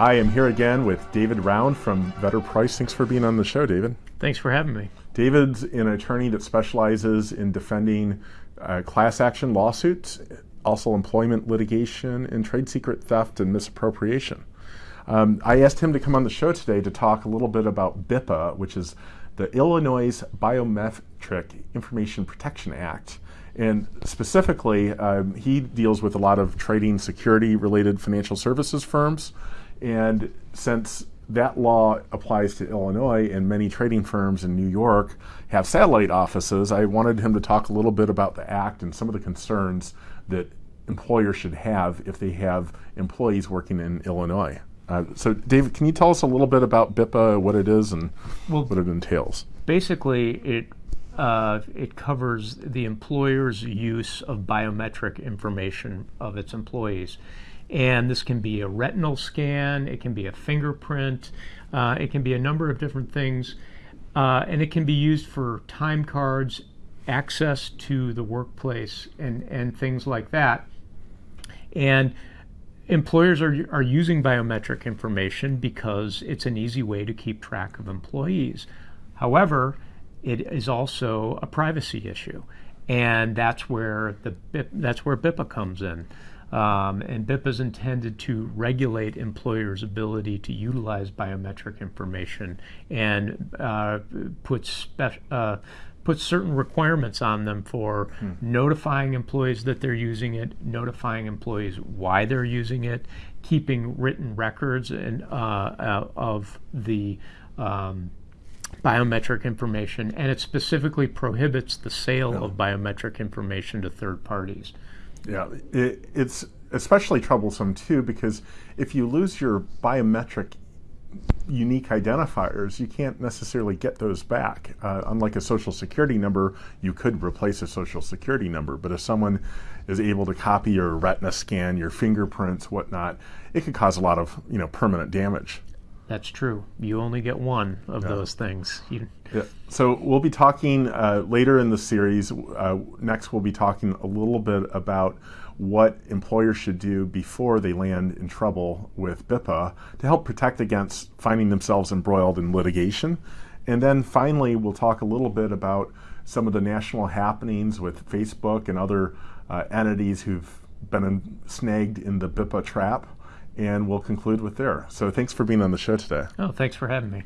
I am here again with David Rownd from Vedder Price. Thanks for being on the show, David. Thanks for having me. David's an attorney that specializes in defending uh, class action lawsuits, also employment litigation, and trade secret theft and misappropriation. Um, I asked him to come on the show today to talk a little bit about BIPA, which is the Illinois Biometric Information Protection Act. And specifically, um, he deals with a lot of trading security related financial services firms and since that law applies to Illinois and many trading firms in New York have satellite offices, I wanted him to talk a little bit about the act and some of the concerns that employers should have if they have employees working in Illinois. Uh, so, David, can you tell us a little bit about BIPA, what it is, and well, what it entails? Basically, it uh, it covers the employer's use of biometric information of its employees. And this can be a retinal scan, it can be a fingerprint, uh, it can be a number of different things. Uh, and it can be used for time cards, access to the workplace, and, and things like that. And employers are, are using biometric information because it's an easy way to keep track of employees. However, it is also a privacy issue, and that's where the that's where BIPA comes in. Um, and BIPA is intended to regulate employers' ability to utilize biometric information and uh, put, spe- uh, put certain requirements on them for hmm. notifying employees that they're using it, notifying employees why they're using it, keeping written records and, uh, uh of the um, biometric information, and it specifically prohibits the sale yeah. of biometric information to third parties. Yeah, it, it's especially troublesome too because if you lose your biometric unique identifiers, you can't necessarily get those back. Uh, unlike a social security number, you could replace a social security number, but if someone is able to copy your retina scan, your fingerprints, whatnot, it could cause a lot of you know permanent damage. That's true. You only get one of yeah. those things. You... Yeah. So we'll be talking uh, later in the series. Uh, next, we'll be talking a little bit about what employers should do before they land in trouble with BIPA to help protect against finding themselves embroiled in litigation. And then finally, we'll talk a little bit about some of the national happenings with Facebook and other uh, entities who've been in, snagged in the BIPA trap and we'll conclude with there. So thanks for being on the show today. Oh, thanks for having me.